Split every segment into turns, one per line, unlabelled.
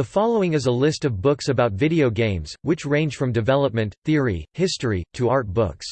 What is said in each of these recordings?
The following is a list of books about video games, which range from development, theory, history, to art books.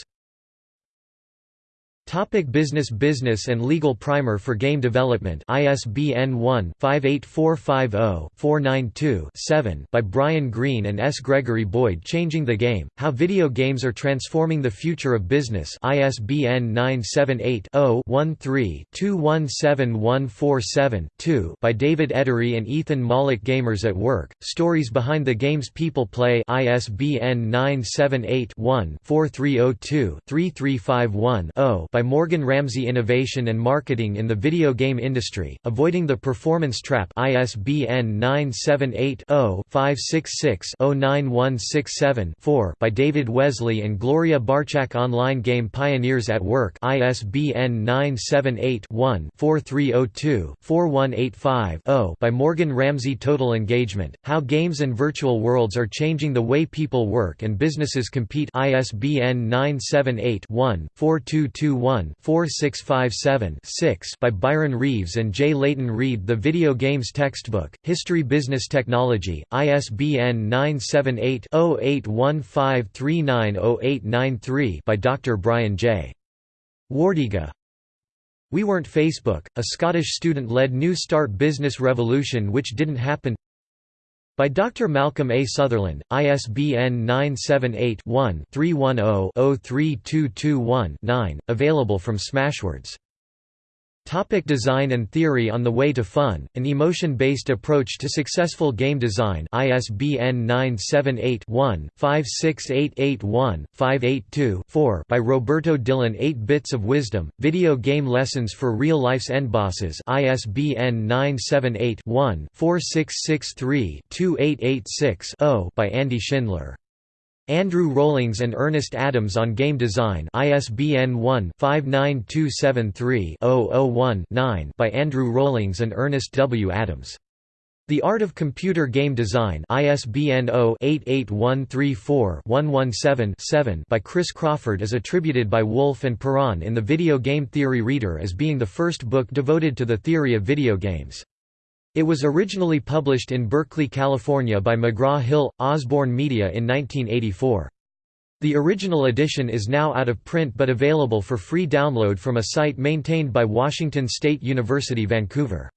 Topic business Business and Legal Primer for Game Development. ISBN 1-58450-492-7 by Brian Green and S. Gregory Boyd Changing the Game, How Video Games Are Transforming the Future of Business. ISBN 978-0-13-217147-2 by David Edery and Ethan Mollick Gamers at Work, Stories Behind the Games People Play. ISBN 978 one 4302 3351 by by Morgan Ramsay Innovation and Marketing in the Video Game Industry, Avoiding the Performance Trap ISBN 978-0-566-09167-4 by David Wesley and Gloria Barczak Online Game Pioneers at Work ISBN 978-1-4302-4185-0 by Morgan Ramsay Total Engagement, How Games and Virtual Worlds Are Changing the Way People Work and Businesses Compete ISBN 978 one 4221 1-4657-6 by Byron Reeves and J. Leighton Read The Video Games Textbook, History Business Technology, ISBN 978-0815390893 by Dr. Brian J. Wardyga. We Weren't Facebook, a Scottish student-led New Start business revolution which didn't happen by Dr. Malcolm A. Sutherland, ISBN 978-1-310-03221-9, available from Smashwords. Topic design and theory On the Way to Fun, An Emotion-Based Approach to Successful Game Design. ISBN 978-1-56881-582-4 by Roberto Dillon 8 Bits of Wisdom, Video Game Lessons for Real-Life's Endbosses ISBN 978-1-4663-2886-0 by Andy Schindler Andrew Rollings and Ernest Adams on Game Design ISBN 1-59273-001-9 by Andrew Rollings and Ernest W. Adams. The Art of Computer Game Design ISBN 0-88134-117-7 by Chris Crawford is attributed by Wolf and Perron in the Video Game Theory Reader as being the first book devoted to the theory of video games. It was originally published in Berkeley, California by McGraw-Hill, Osborne Media in 1984. The original edition is now out of print but available for free download from a site maintained by Washington State University Vancouver.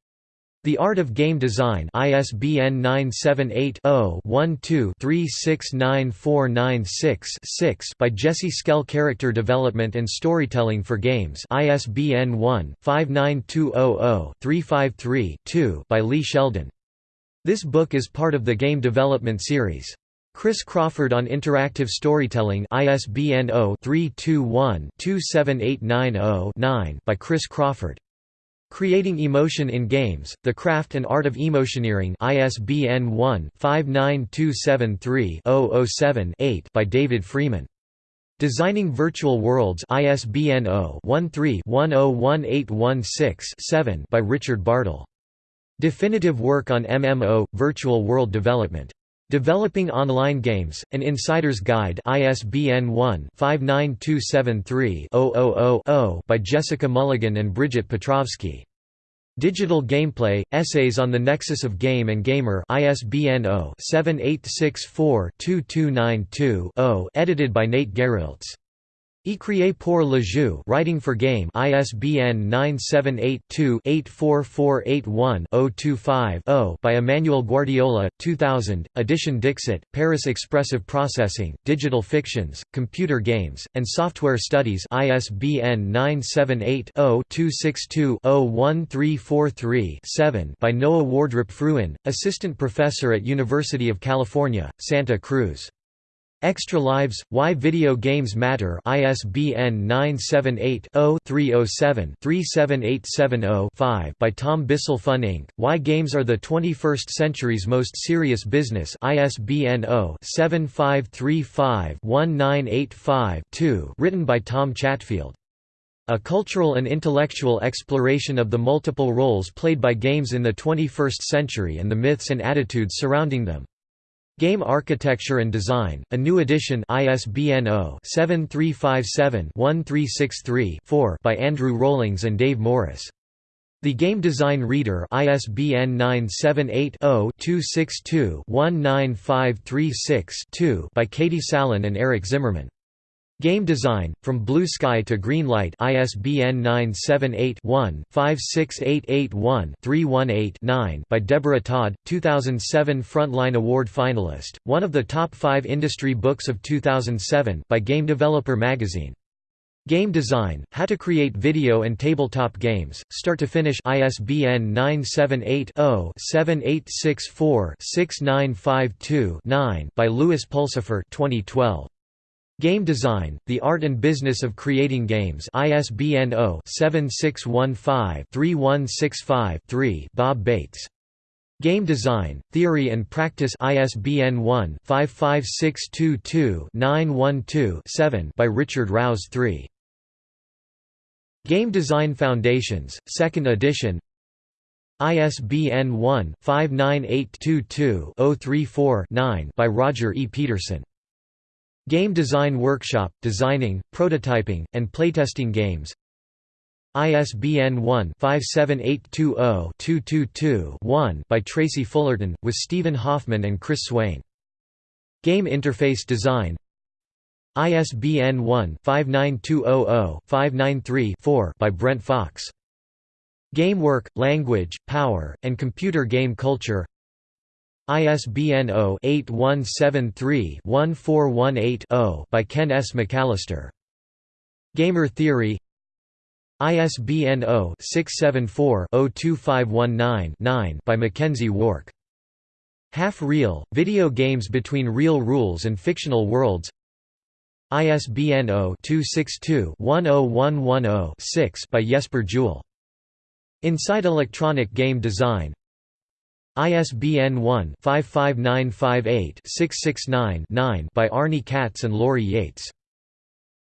The Art of Game Design ISBN 978-0-12-369496-6 by Jesse Schell Character Development and Storytelling for Games ISBN 1-59200-353-2 by Lee Sheldon. This book is part of the Game Development Series. Chris Crawford on Interactive Storytelling ISBN 0-321-27890-9 by Chris Crawford. Creating Emotion in Games, The Craft and Art of Emotioneering ISBN 1-59273-007-8 by David Freeman. Designing Virtual Worlds ISBN 0-13-101816-7 by Richard Bartle. Definitive work on MMO, Virtual World Development. Developing Online Games, An Insider's Guide ISBN 1-59273-000-0 by Jessica Mulligan and Bridget Patrovsky. Digital Gameplay, Essays on the Nexus of Game and Gamer ISBN 0-7864-2292-0 edited by Nate Garrelts. Écrire pour le jeu Writing for Game ISBN 978-2-84481-025-0 by Emmanuel Guardiola, 2000, edition Dixit, Paris Expressive Processing, Digital Fictions, Computer Games, and Software Studies ISBN 978-0-262-01343-7 by Noah Wardrip-Fruin, Assistant Professor at University of California, Santa Cruz. Extra Lives, Why Video Games Matter ISBN 978-0-307-37870-5 by Tom Bissell Fun Inc., Why Games Are the 21st Century's Most Serious Business ISBN 0-7535-1985-2 written by Tom Chatfield. A cultural and intellectual exploration of the multiple roles played by games in the 21st century and the myths and attitudes surrounding them. Game Architecture and Design, a new edition ISBN 0-7357-1363-4 by Andrew Rollings and Dave Morris. The Game Design Reader ISBN 978-0-262-19536-2 by Katie Salen and Eric Zimmerman. Game Design, From Blue Sky to Green Light ISBN 978-1-56881-318-9 by Deborah Todd, 2007 Frontline Award finalist, one of the top five industry books of 2007 by Game Developer magazine. Game Design, How to Create Video and Tabletop Games, Start to Finish ISBN 978-0-7864-6952-9 by Lewis Pulsipher 2012. Game Design, The Art and Business of Creating Games ISBN 0-7615-3165-3 Bob Bates. Game Design, Theory and Practice ISBN 1-55622-912-7 by Richard Rouse III. Game Design Foundations, 2nd edition ISBN 1-59822-034-9 by Roger E. Peterson. Game Design Workshop, Designing, Prototyping, and Playtesting Games ISBN 1-57820-222-1 by Tracy Fullerton, with Stephen Hoffman and Chris Swain. Game Interface Design ISBN 1-59200-593-4 by Brent Fox. Game Work, Language, Power, and Computer Game Culture ISBN 0-8173-1418-0 by Ken S. McAllister. Gamer Theory ISBN 0-674-02519-9 by McKenzie Wark. Half Real, Video Games Between Real Rules and Fictional Worlds ISBN 0-262-10110-6 by Jesper Juul. Inside Electronic Game Design ISBN 1-55958-669-9 by Arnie Katz and Laurie Yates.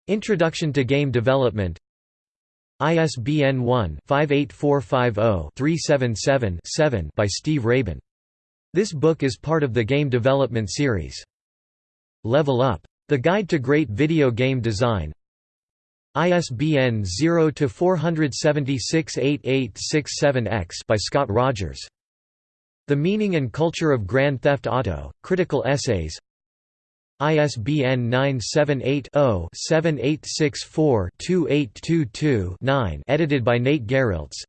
Introduction to Game Development ISBN 1-58450-377-7 by Steve Rabin. This book is part of the Game Development series. Level Up. The Guide to Great Video Game Design ISBN 0-476-8867-X by Scott Rogers. The Meaning and Culture of Grand Theft Auto, Critical Essays ISBN 978-0-7864-2822-9 edited by Nate Garrelts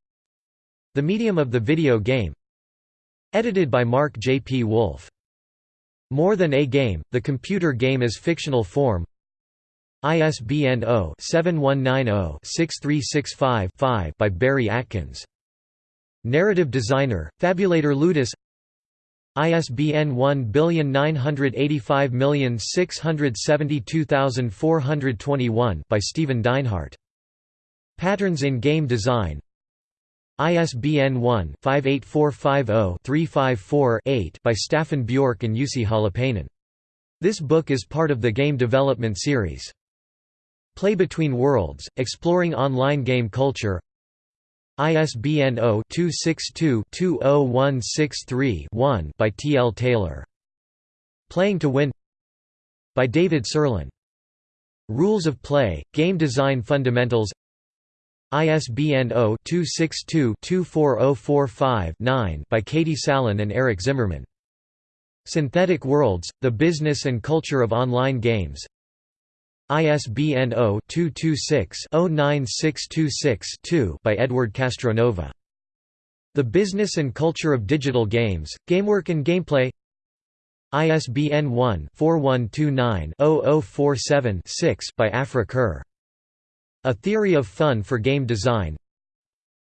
The Medium of the Video Game Edited by Mark J. P. Wolf. More Than a Game, The Computer Game as Fictional Form ISBN 0-7190-6365-5 by Barry Atkins Narrative designer, Fabulator Ludus ISBN 19856722421 by Stephen Dinehart. Patterns in Game Design ISBN 1-58450-354-8 by Staffan Bjork and Jussi Holopainen. This book is part of the Game Development series. Play Between Worlds, Exploring Online Game Culture ISBN 0-262-20163-1 by T. L. Taylor. Playing to Win by David Sirlin. Rules of Play, Game Design Fundamentals ISBN 0-262-24045-9 by Katie Salen and Eric Zimmerman. Synthetic Worlds, The Business and Culture of Online Games ISBN 0-226-09626-2 by Edward Castronova. The Business and Culture of Digital Games, Gamework and Gameplay ISBN 1-4129-0047-6 by Aphra Kerr. A Theory of Fun for Game Design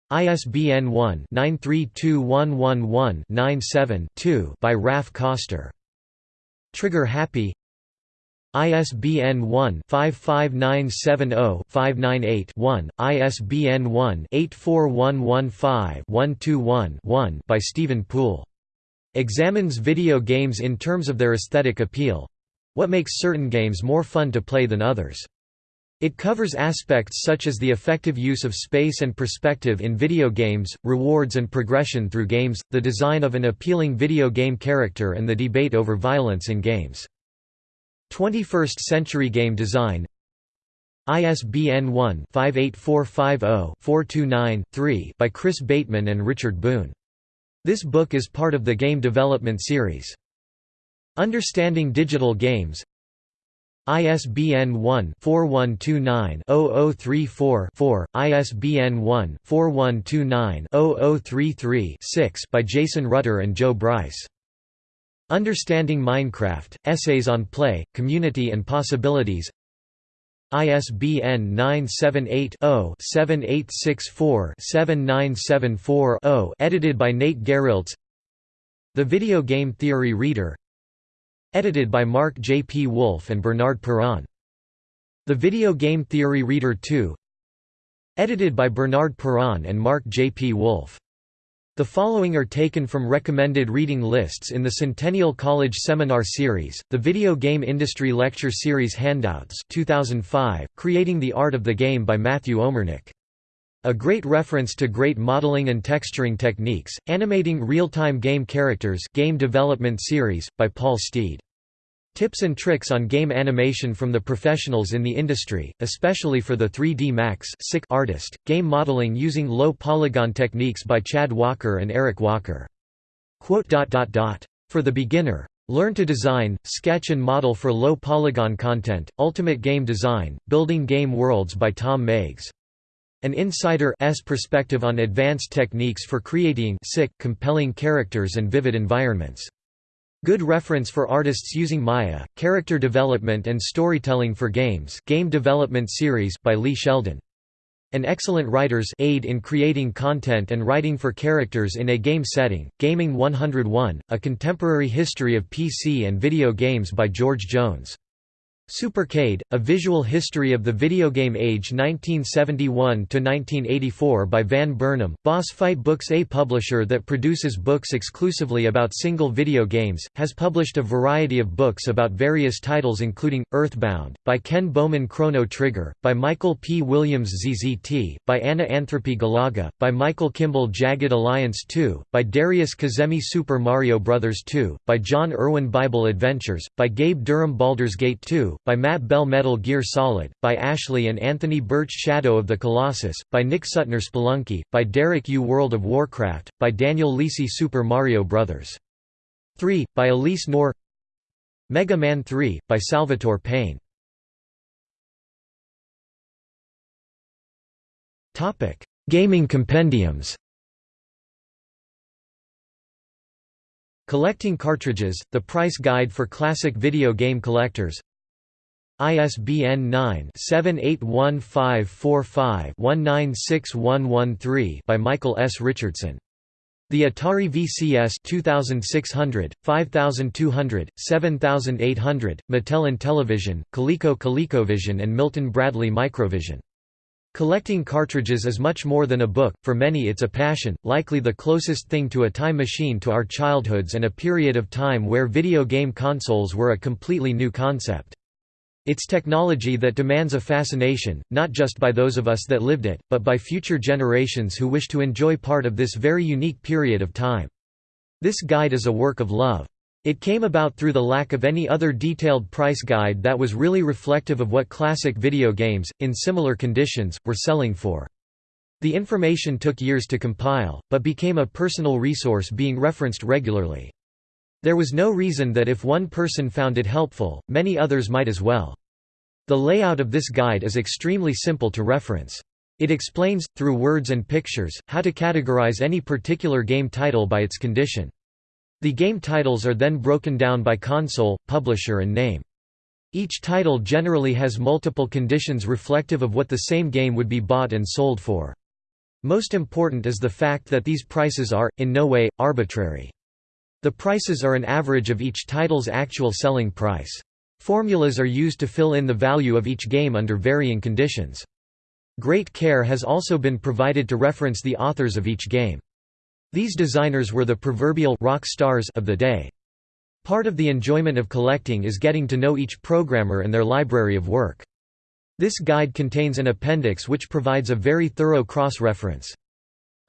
ISBN 1-932111-97-2 by Raph Koster. Trigger Happy ISBN 1-55970-598-1, ISBN 1-84115-121-1 by Stephen Poole. Examines video games in terms of their aesthetic appeal—what makes certain games more fun to play than others. It covers aspects such as the effective use of space and perspective in video games, rewards and progression through games, the design of an appealing video game character and the debate over violence in games. 21st Century Game Design ISBN 1-58450-429-3 by Chris Bateman and Richard Boon. This book is part of the Game Development Series. Understanding Digital Games ISBN 1-4129-0034-4, ISBN 1-4129-0033-6 by Jason Rutter and Jo Bryce. Understanding Minecraft, Essays on Play, Community and Possibilities ISBN 978-0-7864-7974-0 edited by Nate Garrelts The Video Game Theory Reader Edited by Mark J. P. Wolf and Bernard Perron. The Video Game Theory Reader 2 Edited by Bernard Perron and Mark J. P. Wolf the following are taken from recommended reading lists in the Centennial College Seminar Series, the Video Game Industry Lecture Series Handouts 2005, Creating the Art of the Game by Matthew Omernick. A great reference to great modeling and texturing techniques, animating real-time game characters Game Development Series, by Paul Steed. Tips and tricks on game animation from the professionals in the industry, especially for the 3D Max artist, game modeling using low polygon techniques by Chad Walker and Eric Walker. For the beginner. Learn to design, sketch and model for low polygon content, Ultimate Game Design, Building Game Worlds by Tom Meigs. An insider's perspective on advanced techniques for creating compelling characters and vivid environments. Good reference for artists using Maya, Character Development and Storytelling for Games Game Development Series by Lee Sheldon. An excellent writer's aid in creating content and writing for characters in a game setting, Gaming 101, A Contemporary History of PC and Video Games by George Jones. Supercade, A Visual History of the Video Game Age 1971–1984 by Van Burnham, Boss Fight Books A publisher that produces books exclusively about single video games, has published a variety of books about various titles including, Earthbound, by Ken Baumann Chrono Trigger, by Michael P. Williams ZZT, by Anna Anthropy Galaga, by Michael Kimball Jagged Alliance 2, by Darius Kazemi Super Mario Bros. 2, by John Irwin Bible Adventures, by Gabe Durham Baldur's Gate 2, by Matt Bell Metal Gear Solid, by Ashley and Anthony Birch Shadow of the Colossus, by Nick Suttner Spelunky, by Derek Yu. World of Warcraft, by Daniel Lisi Super Mario Bros. 3, by Alyse Knorr. Mega Man 3, by Salvatore Pane. Gaming compendiums. Collecting Cartridges, The Price Guide for Classic Video Game Collectors ISBN 9-781545-196113 by Michael S. Richardson. The Atari VCS 2600, 5200, 7800, Mattel Intellivision, Coleco ColecoVision and Milton Bradley Microvision. Collecting cartridges is much more than a book, for many it's a passion, likely the closest thing to a time machine to our childhoods and a period of time where video game consoles were a completely new concept. It's technology that demands a fascination, not just by those of us that lived it, but by future generations who wish to enjoy part of this very unique period of time. This guide is a work of love. It came about through the lack of any other detailed price guide that was really reflective of what classic video games, in similar conditions, were selling for. The information took years to compile, but became a personal resource being referenced regularly. There was no reason that if one person found it helpful, many others might as well. The layout of this guide is extremely simple to reference. It explains, through words and pictures, how to categorize any particular game title by its condition. The game titles are then broken down by console, publisher and name. Each title generally has multiple conditions reflective of what the same game would be bought and sold for. Most important is the fact that these prices are, in no way, arbitrary. The prices are an average of each title's actual selling price. Formulas are used to fill in the value of each game under varying conditions. Great care has also been provided to reference the authors of each game. These designers were the proverbial rock stars of the day. Part of the enjoyment of collecting is getting to know each programmer and their library of work. This guide contains an appendix which provides a very thorough cross-reference.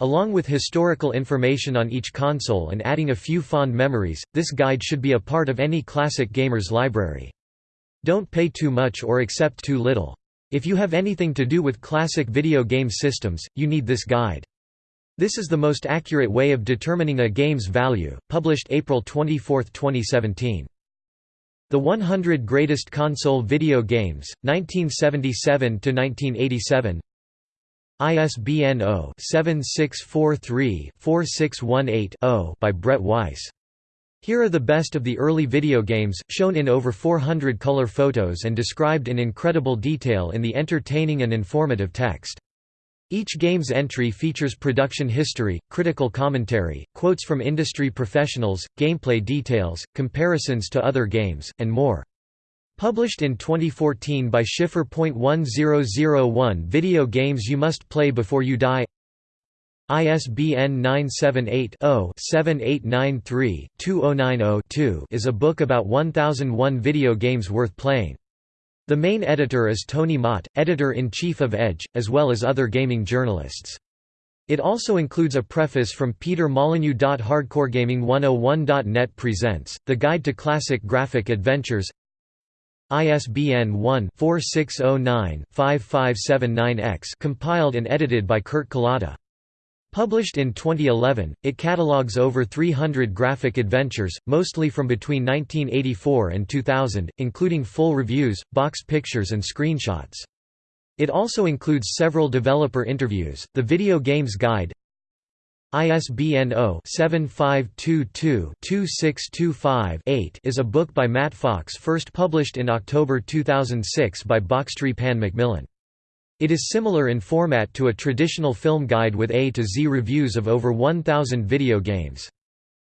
Along with historical information on each console and adding a few fond memories, this guide should be a part of any classic gamer's library. Don't pay too much or accept too little. If you have anything to do with classic video game systems, you need this guide. This is the most accurate way of determining a game's value, published April 24, 2017. The 100 Greatest Console Video Games, 1977–1987 ISBN 0-7643-4618-0 by Brett Weiss. Here are the best of the early video games, shown in over 400 color photos and described in incredible detail in the entertaining and informative text. Each game's entry features production history, critical commentary, quotes from industry professionals, gameplay details, comparisons to other games, and more. Published in 2014 by Schiffer.1001 Video Games You Must Play Before You Die ISBN 978-0-7893-2090-2 is a book about 1001 video games worth playing. The main editor is Tony Mott, editor-in-chief of Edge, as well as other gaming journalists. It also includes a preface from Peter Molyneux. HardcoreGaming101.net presents, The Guide to Classic Graphic Adventures ISBN 1-4609-5579-X compiled and edited by Kurt Kalata. Published in 2011, it catalogues over 300 graphic adventures, mostly from between 1984 and 2000, including full reviews, box pictures and screenshots. It also includes several developer interviews. The Video Games Guide ISBN 0-7522-2625-8 is a book by Matt Fox first published in October 2006 by Boxtree Pan Macmillan. It is similar in format to a traditional film guide with A to Z reviews of over 1,000 video games.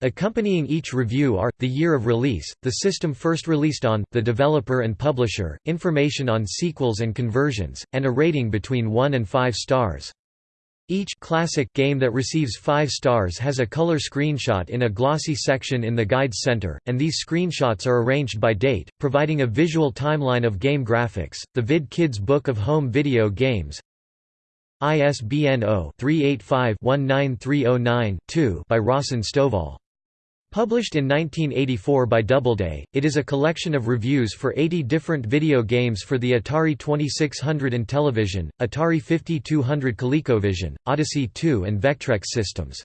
Accompanying each review are, the year of release, the system first released on, the developer and publisher, information on sequels and conversions, and a rating between 1 and 5 stars. Each classic game that receives 5 stars has a color screenshot in a glossy section in the Guide's center, and these screenshots are arranged by date, providing a visual timeline of game graphics. The Vid Kids Book of Home Video Games ISBN 0-385-19309-2 by Rawson Stovall. Published in 1984 by Doubleday, it is a collection of reviews for 80 different video games for the Atari 2600 and television, Atari 5200 ColecoVision, Odyssey 2 and Vectrex systems.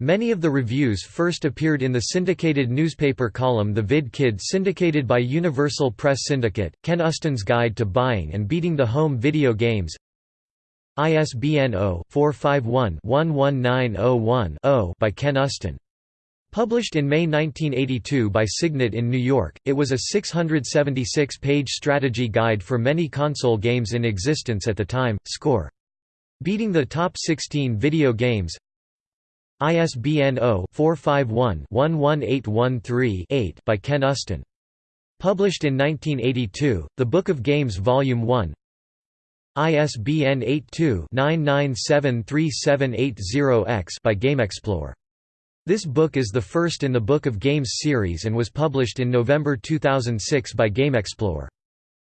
Many of the reviews first appeared in the syndicated newspaper column The Vid Kid syndicated by Universal Press Syndicate, Ken Uston's Guide to Buying and Beating the Home Video Games ISBN 0-451-11901-0 by Ken Uston. Published in May 1982 by Signet in New York, it was a 676-page strategy guide for many console games in existence at the time. Score. Beating the top 16 video games. ISBN 0-451-11813-8 by Ken Uston. Published in 1982, The Book of Games Volume 1. ISBN 82 9973780-X by GameXplore. This book is the first in the Book of Games series and was published in November 2006 by GameXplore.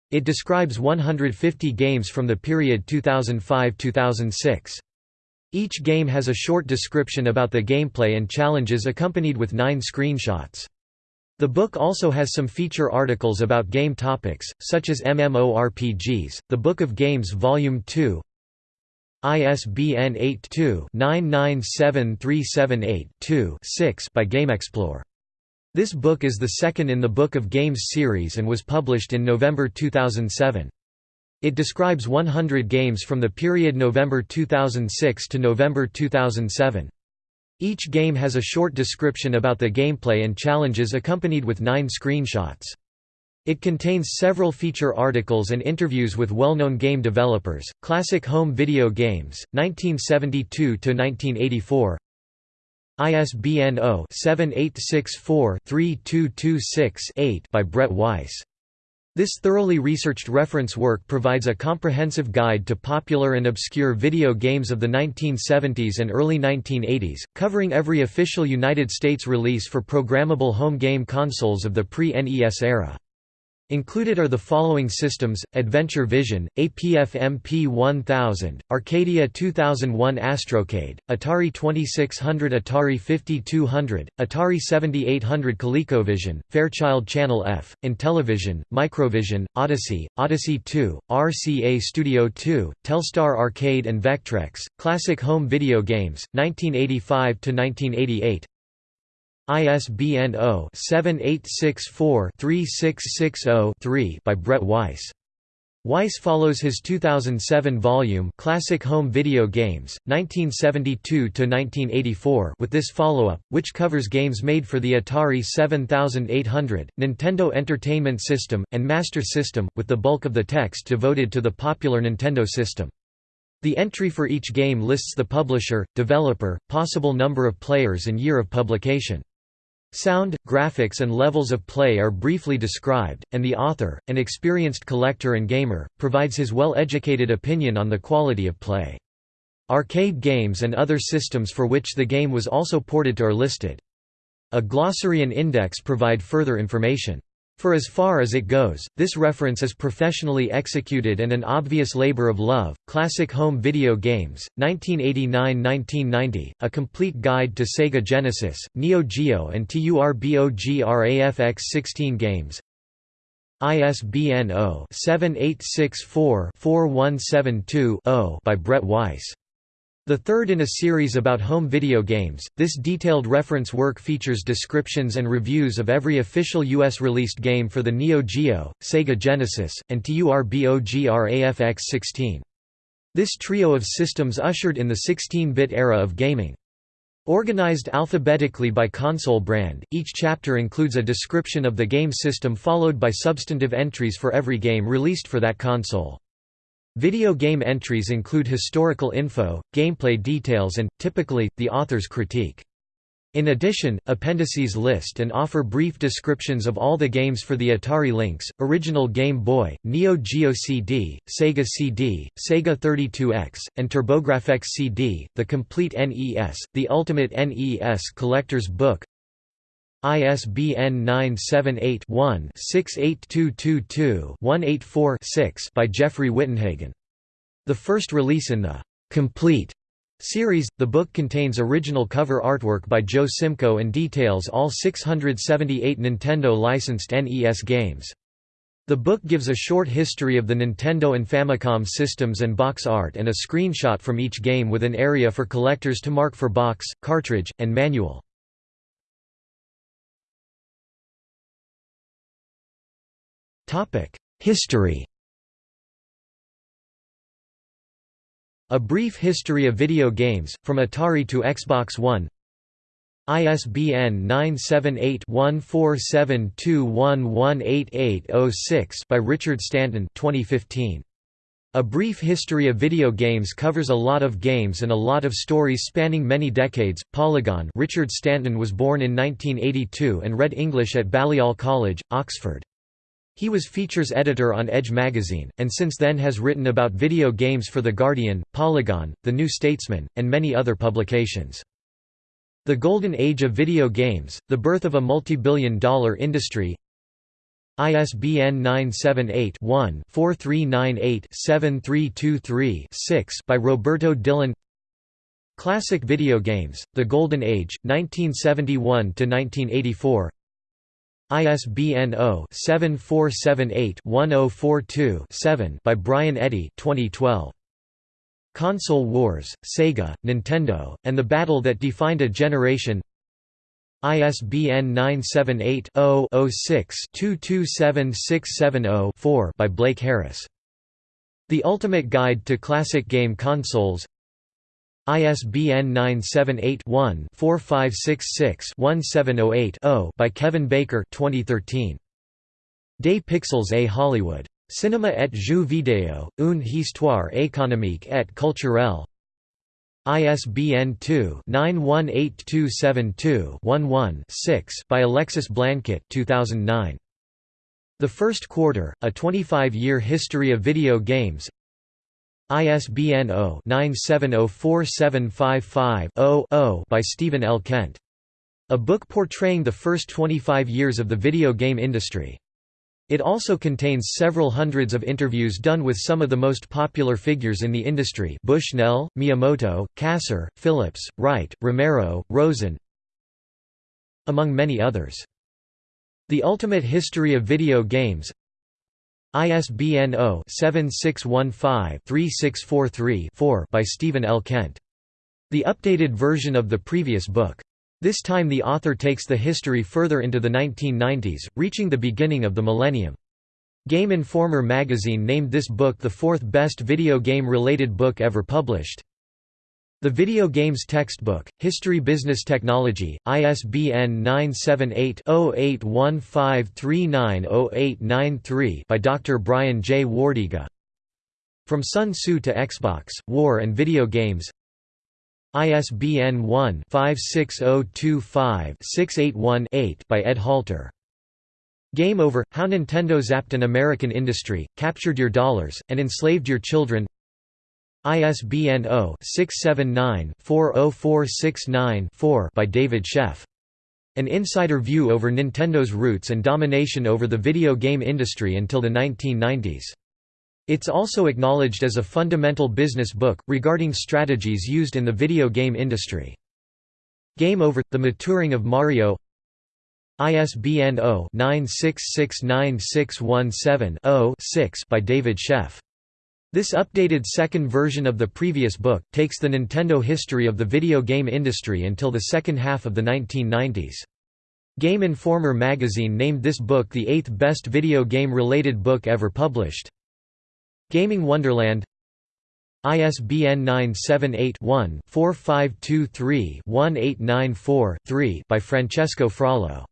It describes 150 games from the period 2005–2006. Each game has a short description about the gameplay and challenges accompanied with nine screenshots. The book also has some feature articles about game topics, such as MMORPGs. The Book of Games Volume 2 ISBN 82-9973782-6 by GameXplore. This book is the second in the Book of Games series and was published in November 2007. It describes 100 games from the period November 2006 to November 2007. Each game has a short description about the gameplay and challenges accompanied with nine screenshots. It contains several feature articles and interviews with well-known game developers. Classic Home Video Games, 1972–1984 ISBN 0-7864-3226-8 by Brett Weiss. This thoroughly researched reference work provides a comprehensive guide to popular and obscure video games of the 1970s and early 1980s, covering every official United States release for programmable home game consoles of the pre-NES era. Included are the following systems, Adventure Vision, APF MP1000, Arcadia 2001 Astrocade, Atari 2600 Atari 5200, Atari 7800 ColecoVision, Fairchild Channel F, Intellivision, Microvision, Odyssey, Odyssey 2, RCA Studio 2, Telstar Arcade and Vectrex, Classic Home Video Games, 1985–1988 ISBN 0-7864-3660-3 by Brett Weiss. Weiss follows his 2007 volume Classic Home Video Games, 1972–1984 with this follow-up, which covers games made for the Atari 7800, Nintendo Entertainment System, and Master System, with the bulk of the text devoted to the popular Nintendo system. The entry for each game lists the publisher, developer, possible number of players and year of publication. Sound, graphics and levels of play are briefly described, and the author, an experienced collector and gamer, provides his well-educated opinion on the quality of play. Arcade games and other systems for which the game was also ported to are listed. A glossary and index provide further information. For as far as it goes, this reference is professionally executed and an obvious labor of love. Classic Home Video Games, 1989–1990, a complete guide to Sega Genesis, Neo Geo and TURBOGRAFX-16 games. ISBN 0-7864-4172-0 by Brett Weiss. The third in a series about home video games, this detailed reference work features descriptions and reviews of every official U.S. released game for the Neo Geo, Sega Genesis, and TURBOGRAFX-16. This trio of systems ushered in the 16-bit era of gaming. Organized alphabetically by console brand, each chapter includes a description of the game system followed by substantive entries for every game released for that console. Video game entries include historical info, gameplay details and, typically, the author's critique. In addition, appendices list and offer brief descriptions of all the games for the Atari Lynx, original Game Boy, Neo Geo CD, Sega CD, Sega 32X, and TurboGrafx CD, the complete NES, the Ultimate NES Collector's Book, ISBN 978-1-68222-184-6 by Jeffrey Wittenhagen. The first release in the complete series, the book contains original cover artwork by Joe Simcoe and details all 678 Nintendo-licensed NES games. The book gives a short history of the Nintendo and Famicom systems and box art and a screenshot from each game with an area for collectors to mark for box, cartridge, and manual. History A brief history of video games, from Atari to Xbox One ISBN 978-1472118806 by Richard Stanton 2015. A Brief History of Video Games covers a lot of games and a lot of stories spanning many decades. Polygon Richard Stanton was born in 1982 and read English at Balliol College, Oxford. He was features editor on Edge magazine, and since then has written about video games for The Guardian, Polygon, The New Statesman, and many other publications. The Golden Age of Video Games, The Birth of a Multi-Billion Dollar Industry ISBN 978-1-4398-7323-6 by Roberto Dillon Classic Video Games, The Golden Age, 1971–1984 ISBN 0-7478-1042-7 by Brian Eddy 2012. Console Wars, Sega, Nintendo, and the Battle That Defined a Generation ISBN 978-0-06-227670-4 by Blake Harris. The Ultimate Guide to Classic Game Consoles ISBN 978-1-4566-1708-0 by Kevin Baker 2013. Des Pixels et Hollywood. Cinéma et jeux vidéo, une histoire économique et culturelle ISBN 2-918272-11-6 by Alexis Blanchet 2009. The First Quarter, A 25-Year History of Video Games ISBN 0-9704755-0-0 by Stephen L. Kent. A book portraying the first 25 years of the video game industry. It also contains several hundreds of interviews done with some of the most popular figures in the industry Bushnell, Miyamoto, Kassar, Phillips, Wright, Romero, Rosen, among many others. The Ultimate History of Video Games ISBN 0-7615-3643-4 by Stephen L. Kent. The updated version of the previous book. This time the author takes the history further into the 1990s, reaching the beginning of the millennium. Game Informer magazine named this book the fourth best video game-related book ever published. The Video Games Textbook, History Business Technology, ISBN 978-0815390893 by Dr. Brian J. Wardyga. From Sun Tzu to Xbox, War and Video Games ISBN 1-56025-681-8 by Ed Halter. Game Over – How Nintendo Zapped an American Industry, Captured Your Dollars, and Enslaved Your Children ISBN 0-679-40469-4 by David Sheff. An insider view over Nintendo's roots and domination over the video game industry until the 1990s. It's also acknowledged as a fundamental business book, regarding strategies used in the video game industry. Game Over – The Maturing of Mario ISBN 0-9669617-0-6 by David Sheff. This updated second version of the previous book, takes the Nintendo history of the video game industry until the second half of the 1990s. Game Informer magazine named this book the eighth best video game-related book ever published. Gaming Wonderland ISBN 978-1-4523-1894-3 by Francesco Frollo.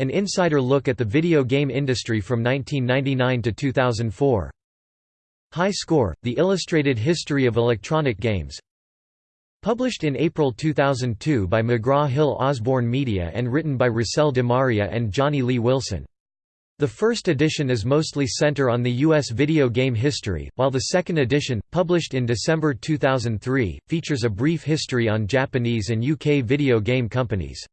An insider look at the video game industry from 1999 to 2004. High Score, The Illustrated History of Electronic Games Published in April 2002 by McGraw-Hill Osborne Media and written by Rusel DeMaria and Johnny Lee Wilson. The first edition is mostly center on the U.S. video game history, while the second edition, published in December 2003, features a brief history on Japanese and UK video game companies.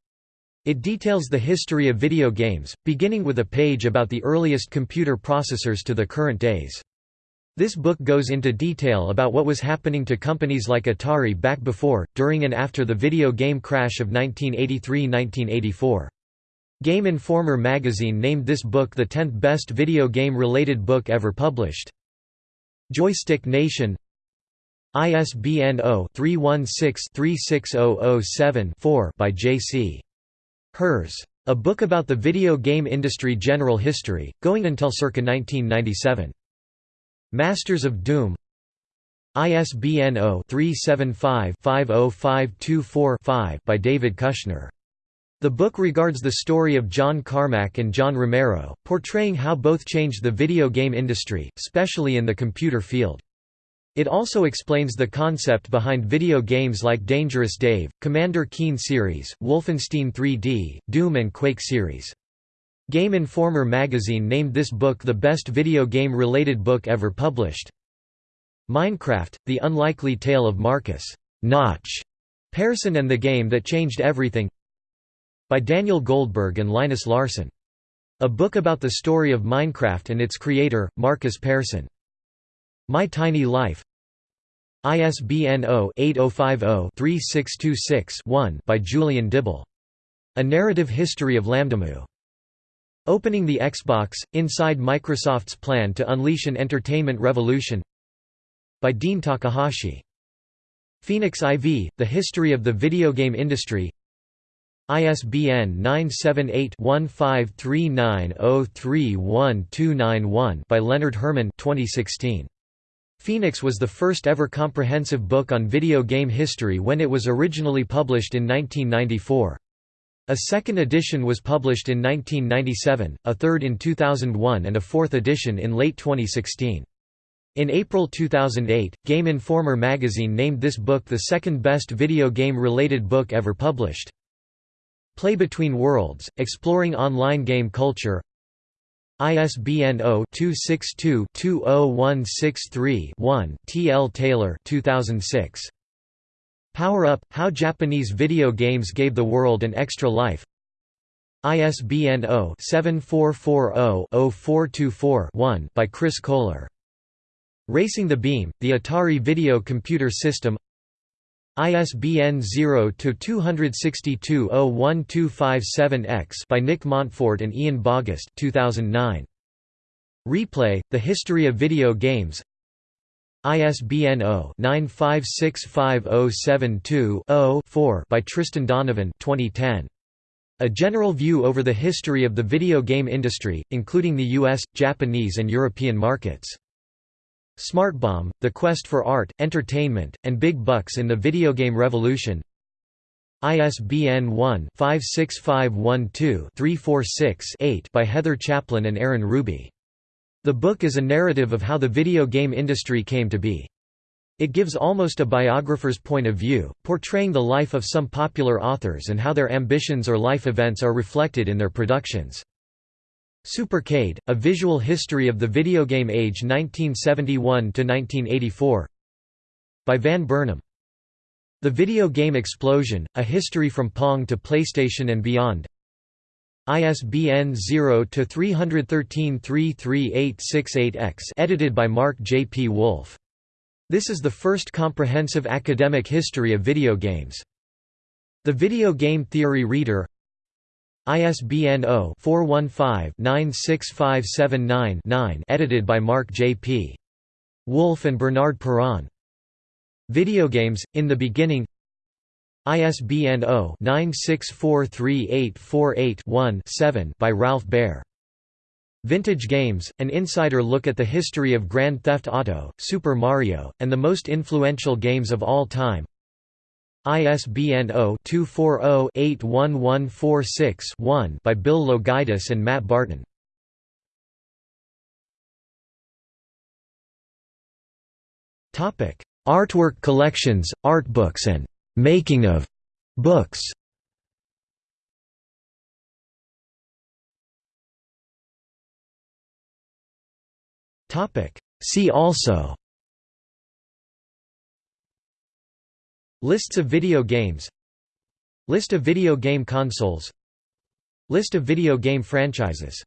It details the history of video games, beginning with a page about the earliest computer processors to the current days. This book goes into detail about what was happening to companies like Atari back before, during and after the video game crash of 1983–1984. Game Informer magazine named this book the 10th best video game-related book ever published. Joystick Nation ISBN 0-316-36007-4 by J.C. Herz. A book about the video game industry general history, going until circa 1997. Masters of Doom ISBN 0-375-50524-5 by David Kushner. The book regards the story of John Carmack and John Romero, portraying how both changed the video game industry, especially in the computer field. It also explains the concept behind video games like Dangerous Dave, Commander Keen series, Wolfenstein 3D, Doom and Quake series. Game Informer magazine named this book the best video game-related book ever published. Minecraft, The Unlikely Tale of Markus Notch Persson and the Game That Changed Everything by Daniel Goldberg and Linus Larsson. A book about the story of Minecraft and its creator, Markus Persson. My Tiny Life ISBN 0-8050-3626-1 by Julian Dibbell. A Narrative History of LambdaMOO. Opening the Xbox, Inside Microsoft's Plan to Unleash an Entertainment Revolution by Dean Takahashi. Phoenix IV, The History of the Video Game Industry ISBN 978-1539031291 by Leonard Herman 2016. Phoenix was the first ever comprehensive book on video game history when it was originally published in 1994. A second edition was published in 1997, a third in 2001 and a fourth edition in late 2016. In April 2008, Game Informer magazine named this book the second best video game-related book ever published. Play Between Worlds, Exploring Online Game Culture ISBN 0-262-20163-1 T. L. Taylor 2006. Power Up – How Japanese Video Games Gave the World an Extra Life ISBN 0-7440-0424-1 by Chris Kohler. Racing the Beam, the Atari Video Computer System ISBN 0-262-01257-X by Nick Montfort and Ian Bogost 2009. Replay, The History of Video Games ISBN 0-9565072-0-4 by Tristan Donovan 2010. A general view over the history of the video game industry, including the US, Japanese and European markets. Smartbomb, The Quest for Art, Entertainment, and Big Bucks in the Video Game Revolution ISBN 1-56512-346-8 by Heather Chaplin and Aaron Ruby. The book is a narrative of how the video game industry came to be. It gives almost a biographer's point of view, portraying the life of some popular authors and how their ambitions or life events are reflected in their productions. Supercade, A Visual History of the Video Game Age 1971–1984 by Van Burnham. The Video Game Explosion, A History from Pong to PlayStation and Beyond ISBN 0-313-33868-X edited by Mark J. P. Wolf this is the first comprehensive academic history of video games. The Video Game Theory Reader ISBN 0-415-96579-9 edited by Mark J. P. Wolf and Bernard Perron. Videogames, in the Beginning ISBN 0-9643848-1-7 by Ralph Baer. Vintage Games, an insider look at the history of Grand Theft Auto, Super Mario, and the most influential games of all time ISBN 0-240-81146-1 by Bill Loguidice and Matt Barton. Artwork collections, art books and «making of» books Topic. See also Lists of video games List of video game consoles List of video game franchises